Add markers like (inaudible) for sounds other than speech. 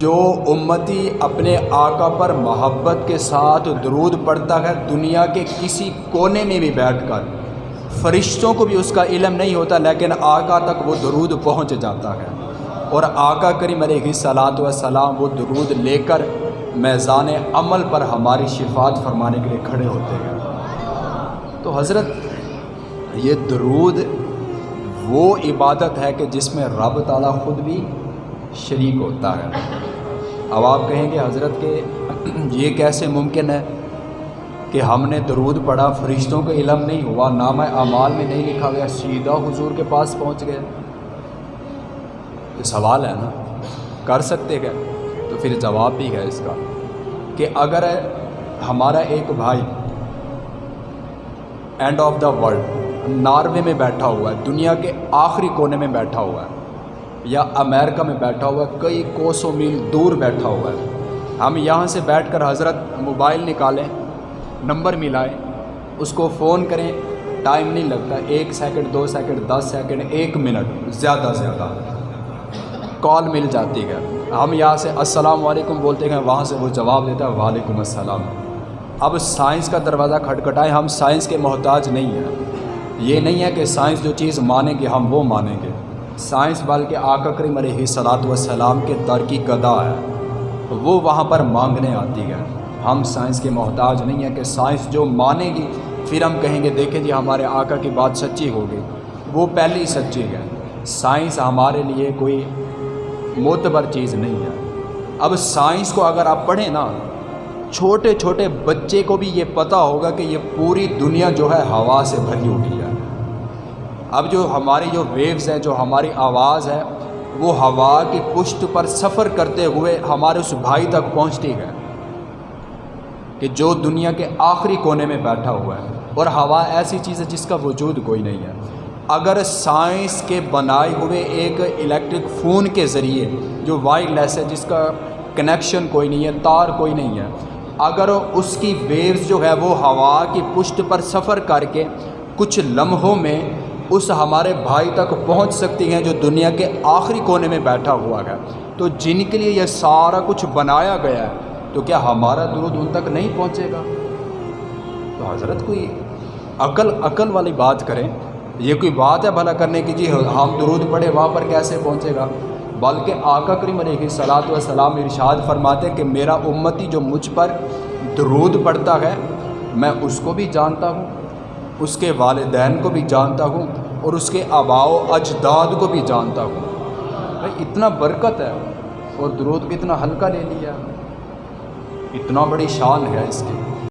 جو امتی اپنے آقا پر محبت کے ساتھ درود پڑھتا ہے، دنیا کے کسی کونے میں بھی بیٹھ کر۔ فرشتوں کو بھی اس کا علم نہیں ہوتا، لیکن آقا تک وہ درود پہنچ جاتا ہے۔ اور آقا کریم علیہ صلاۃ وسلام وہ درود لے کر میزان عمل پر ہماری شفات فرمانے کے لیے کھڑے ہوتے ہیں۔ تو حضرت، یہ درود وہ عبادت ہے کہ جس میں رب تعالیٰ خود بھی شریک ہوتا ہے۔ اب آپ کہیں گے حضرت کہ (clears throat) یہ کیسے ممکن ہے کہ ہم نے درود پڑھا، فرشتوں کا علم نہیں ہوا، نامہ اعمال میں نہیں لکھا گیا، سیدھا حضور کے پاس پہنچ گئے؟ یہ سوال ہے نا؟ کر سکتے گئے تو پھر جواب بھی ہے اس کا کہ اگر ہمارا ایک بھائی end of the world Norway میں بیٹھا ہوا ہے، دنیا کے آخری کونے میں بیٹھا ہوا ہے یا امریکہ میں بیٹھا ہوا ہے، کئی کوسوں میل دور بیٹھا ہوا ہے۔ ہم یہاں سے بیٹھ کر حضرت موبائل نکالیں، نمبر ملائیں، اس کو فون کریں۔ ٹائم نہیں لگتا، ایک سیکنڈ، دو سیکنڈ، دس سیکنڈ، ایک منٹ، زیادہ زیادہ۔ کال مل جاتی ہے۔ ہم یہاں سے السلام علیکم بولتے ہیں، وہاں سے وہ جواب دیتا ہے، وعلیکم السلام۔ اب سائنس کا دروازہ کھٹکھٹائیں، ہم سائنس کے محتاج نہیں ہیں۔ یہ نہیں ہے کہ سائنس جو چیز مانیں گے، ہم وہ مانیں گے۔ سائنس بلکہ آقا کریم علیہ صلاۃ والسلام کے در کی گدا ہے۔ وہ وہاں پر مانگنے آتی ہے۔ ہم سائنس کے محتاج نہیں ہیں کہ سائنس جو مانے گی، پھر ہم کہیں گے، دیکھیں جی ہمارے آقا کی بات سچی ہوگی۔ وہ پہلی سچی ہے۔ سائنس ہمارے لیے کوئی معتبر چیز نہیں ہے۔ اب سائنس کو اگر آپ پڑھیں نا، چھوٹے چھوٹے بچے کو بھی یہ پتہ ہوگا کہ یہ پوری دنیا جو ہے ہوا سے بھری ہوئی ہے۔ اب جو ہماری جو ویوز ہیں، جو ہماری آواز ہے وہ ہوا کی پشت پر سفر کرتے ہوئے ہمارے اس بھائی تک پہنچتی ہے کہ جو دنیا کے آخری کونے میں بیٹھا ہوا ہے۔ اور ہوا ایسی چیز ہے جس کا وجود کوئی نہیں ہے۔ اگر سائنس کے بنائے ہوئے ایک الیکٹرک فون کے ذریعے جو وائر لیس ہے، جس کا کنیکشن کوئی نہیں ہے، تار کوئی نہیں ہے، اگر اس کی ویوز جو ہے، وہ ہوا کی پشت پر سفر کر کے کچھ لمحوں میں اس ہمارے بھائی تک پہنچ سکتی ہیں جو دنیا کے آخری کونے میں بیٹھا ہوا ہے۔ تو جن کے لیے یہ سارا کچھ بنایا گیا ہے، تو کیا ہمارا درود ان تک نہیں پہنچے گا؟ تو حضرت کوئی عقل عقل والی بات کریں۔ یہ کوئی بات ہے بھلا کرنے کی؟ جی ہم درود پڑھے، وہاں پر کیسے پہنچے گا؟ بلکہ آقا کریم علیہ صلاۃ والسلام ارشاد فرماتے کہ میرا امتی جو مجھ پر درود پڑھتا ہے، میں اس کو بھی جانتا ہوں۔ اس کے والدین کو بھی جانتا ہوں اور اس کے آبا و اجداد کو بھی جانتا ہوں۔ بھائی، اتنا برکت ہے اور درود بھی اتنا ہلکا لے لیا۔ اتنا بڑی شان ہے اس کی۔